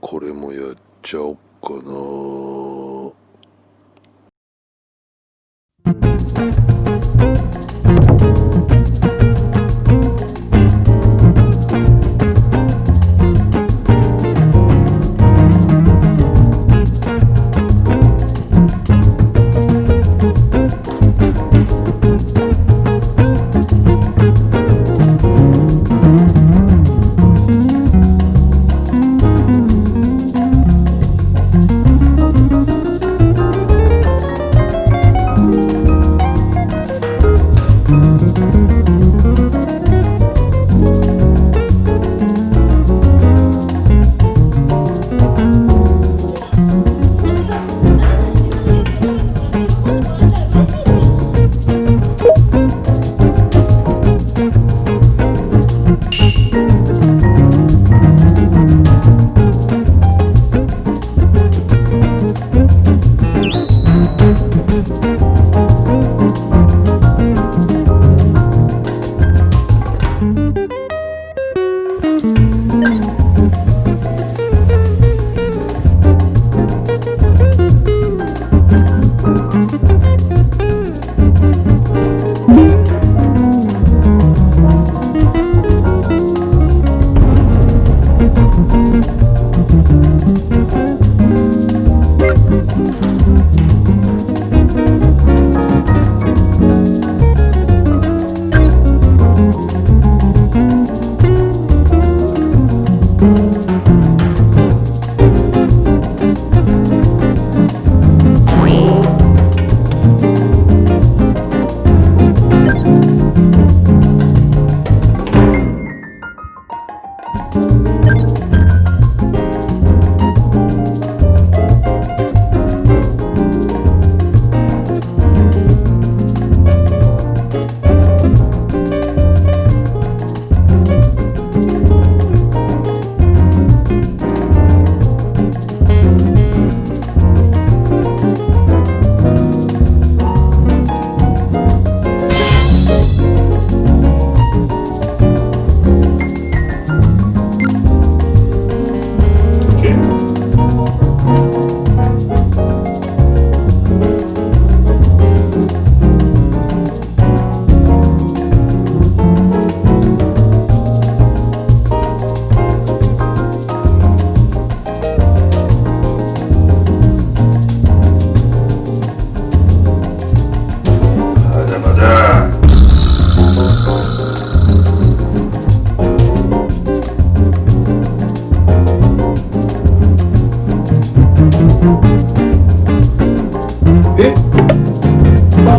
これもやっちゃおっかな。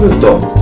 justo